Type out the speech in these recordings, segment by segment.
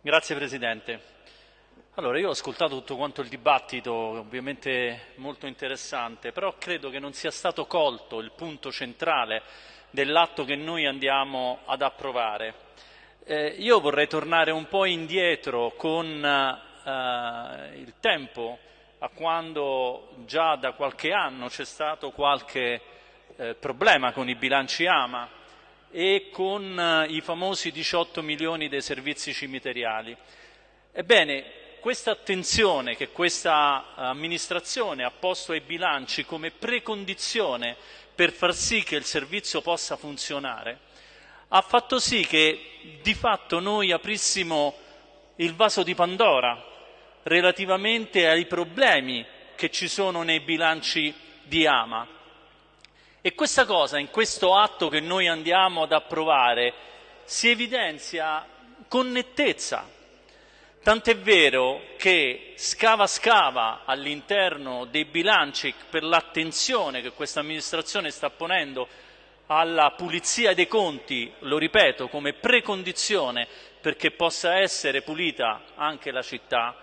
Grazie Presidente. Allora, io ho ascoltato tutto quanto il dibattito, ovviamente molto interessante, però credo che non sia stato colto il punto centrale dell'atto che noi andiamo ad approvare. Eh, io vorrei tornare un po' indietro con eh, il tempo a quando già da qualche anno c'è stato qualche eh, problema con i bilanci AMA e con eh, i famosi 18 milioni dei servizi cimiteriali. Ebbene, questa attenzione che questa amministrazione ha posto ai bilanci come precondizione per far sì che il servizio possa funzionare, ha fatto sì che di fatto noi aprissimo il vaso di Pandora relativamente ai problemi che ci sono nei bilanci di Ama. E questa cosa, in questo atto che noi andiamo ad approvare, si evidenzia con nettezza. Tant'è vero che scava scava all'interno dei bilanci per l'attenzione che questa amministrazione sta ponendo alla pulizia dei conti, lo ripeto, come precondizione perché possa essere pulita anche la città,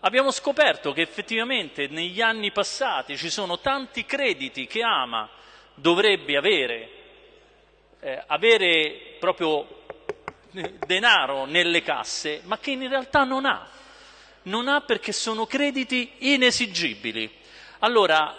abbiamo scoperto che effettivamente negli anni passati ci sono tanti crediti che Ama dovrebbe avere, eh, avere proprio denaro nelle casse, ma che in realtà non ha. Non ha perché sono crediti inesigibili. Allora,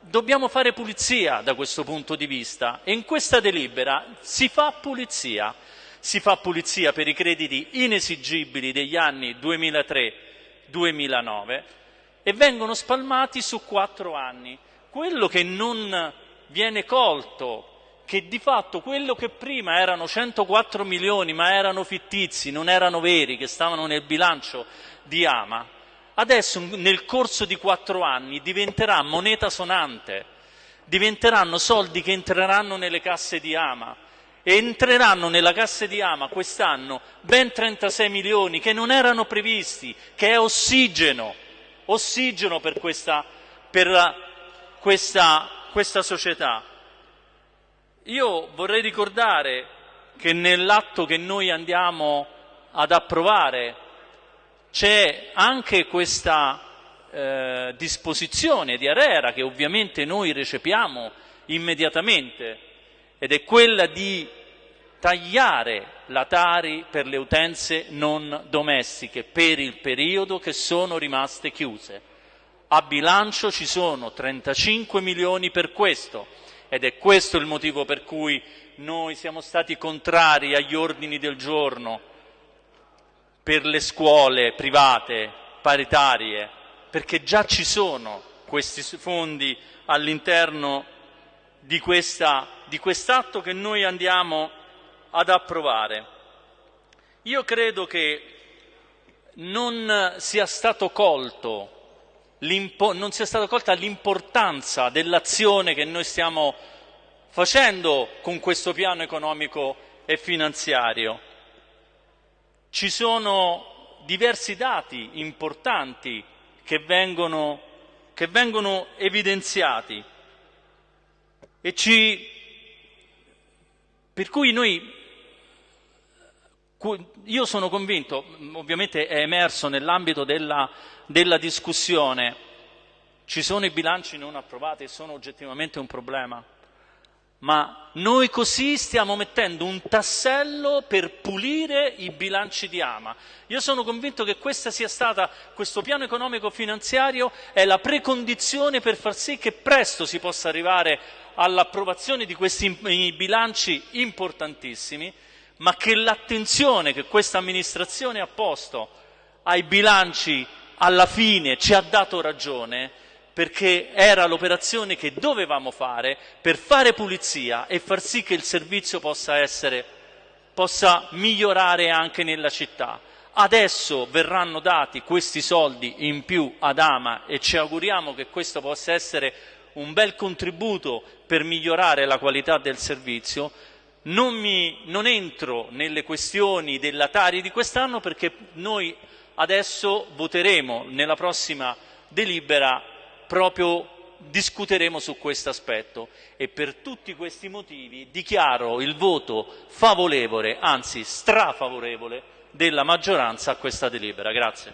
dobbiamo fare pulizia da questo punto di vista e in questa delibera si fa pulizia. Si fa pulizia per i crediti inesigibili degli anni 2003-2009 e vengono spalmati su quattro anni. Quello che non viene colto che di fatto quello che prima erano 104 milioni ma erano fittizi, non erano veri, che stavano nel bilancio di Ama, adesso nel corso di quattro anni diventerà moneta sonante, diventeranno soldi che entreranno nelle casse di Ama. E entreranno nella cassa di Ama quest'anno ben 36 milioni che non erano previsti, che è ossigeno, ossigeno per questa, per questa, questa società. Io vorrei ricordare che nell'atto che noi andiamo ad approvare c'è anche questa eh, disposizione di Arera che ovviamente noi recepiamo immediatamente ed è quella di tagliare la Tari per le utenze non domestiche per il periodo che sono rimaste chiuse. A bilancio ci sono 35 milioni per questo ed è questo il motivo per cui noi siamo stati contrari agli ordini del giorno per le scuole private paritarie, perché già ci sono questi fondi all'interno di, questa, di quest'atto che noi andiamo ad approvare. Io credo che non sia stato colto non sia stata colta l'importanza dell'azione che noi stiamo facendo con questo piano economico e finanziario. Ci sono diversi dati importanti che vengono, che vengono evidenziati e ci, per cui noi io sono convinto, ovviamente è emerso nell'ambito della, della discussione, ci sono i bilanci non approvati e sono oggettivamente un problema, ma noi così stiamo mettendo un tassello per pulire i bilanci di Ama. Io sono convinto che stata, questo piano economico finanziario è la precondizione per far sì che presto si possa arrivare all'approvazione di questi bilanci importantissimi ma che l'attenzione che questa amministrazione ha posto ai bilanci alla fine ci ha dato ragione perché era l'operazione che dovevamo fare per fare pulizia e far sì che il servizio possa, essere, possa migliorare anche nella città. Adesso verranno dati questi soldi in più ad Ama e ci auguriamo che questo possa essere un bel contributo per migliorare la qualità del servizio, non, mi, non entro nelle questioni della Tari di quest'anno perché noi adesso voteremo nella prossima delibera proprio discuteremo su questo aspetto e per tutti questi motivi dichiaro il voto favorevole, anzi strafavorevole, della maggioranza a questa delibera. Grazie.